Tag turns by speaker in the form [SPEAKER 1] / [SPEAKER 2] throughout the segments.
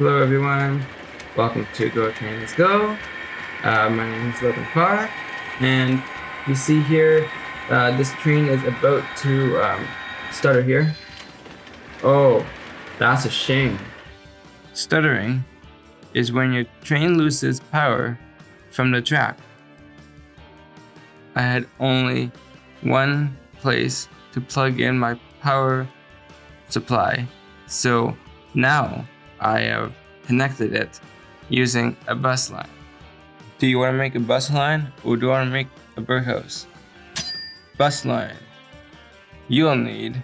[SPEAKER 1] Hello everyone, welcome to Go Trains Go. Uh, my name is Logan Farr, and you see here, uh, this train is about to um, stutter here. Oh, that's a shame. Stuttering is when your train loses power from the track. I had only one place to plug in my power supply, so now I have connected it using a bus line. Do you want to make a bus line or do you want to make a birdhouse? Bus line. You'll need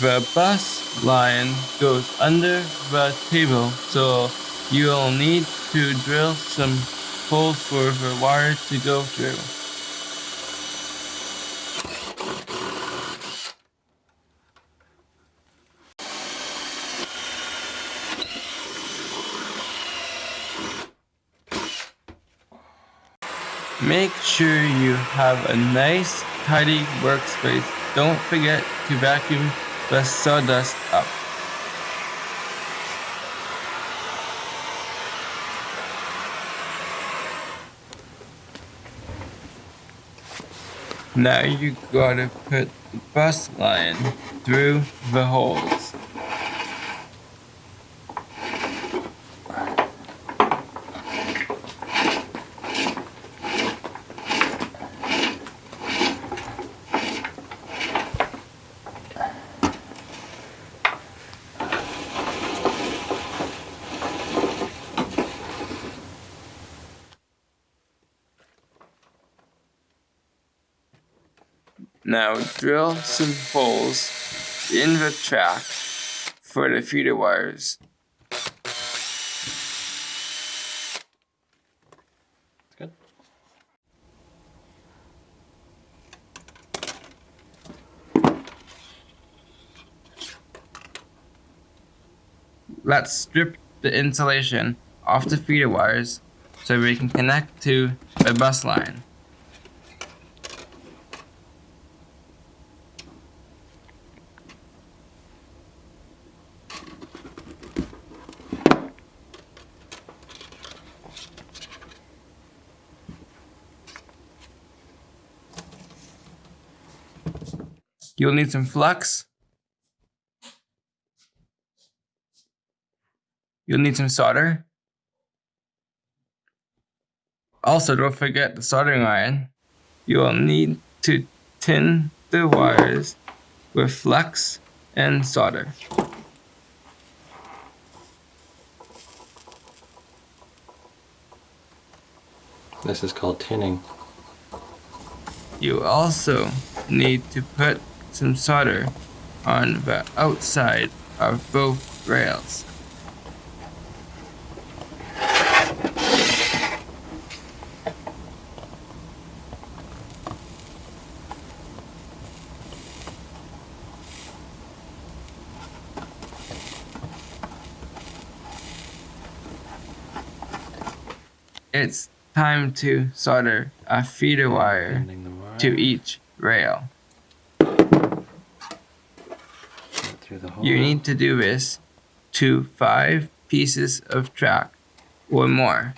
[SPEAKER 1] The bus line goes under the table, so you'll need to drill some holes for the wire to go through. Make sure you have a nice, tidy workspace. Don't forget to vacuum the sawdust up. Now you gotta put the bus line through the holes. Now drill some holes in the track for the feeder wires.
[SPEAKER 2] Good.
[SPEAKER 1] Let's strip the insulation off the feeder wires so we can connect to the bus line. You'll need some flux. You'll need some solder. Also, don't forget the soldering iron. You'll need to tin the wires with flux and solder.
[SPEAKER 2] This is called tinning.
[SPEAKER 1] You also need to put some solder on the outside of both rails. It's time to solder a feeder wire
[SPEAKER 2] wire
[SPEAKER 1] to each rail.
[SPEAKER 2] through the hole.
[SPEAKER 1] You mm-hmm. need to do this to five pieces of track or more.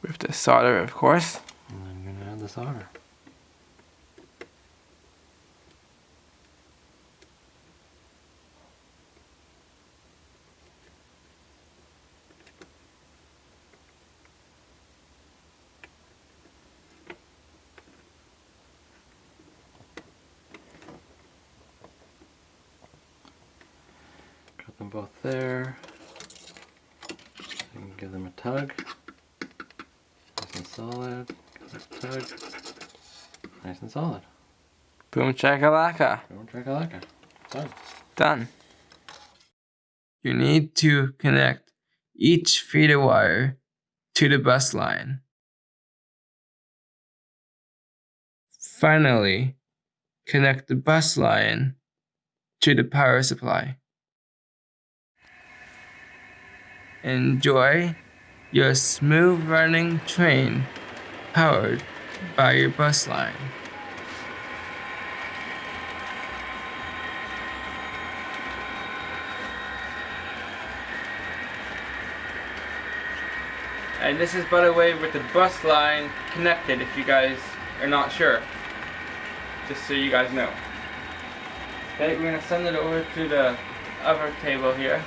[SPEAKER 2] With the
[SPEAKER 1] solder, of course.
[SPEAKER 2] And then you're gonna add the solder. Them both there. Give them a tug. Nice and solid. Give it a tug. Nice and solid.
[SPEAKER 1] Boom chakalaka.
[SPEAKER 2] Boom chakalaka. Done.
[SPEAKER 1] Done. You need to connect each feeder wire to the bus line. Finally, connect the bus line to the power supply. Enjoy your smooth running train powered by your bus line. And this is by the way with the bus line connected if you guys are not sure. Just so you guys know. Okay, we're gonna send it over to the other table here.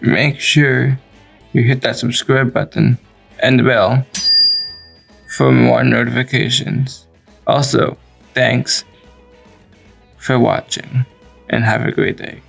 [SPEAKER 1] Make sure you hit that subscribe button and the bell for more notifications. Also, thanks for watching and have a great day.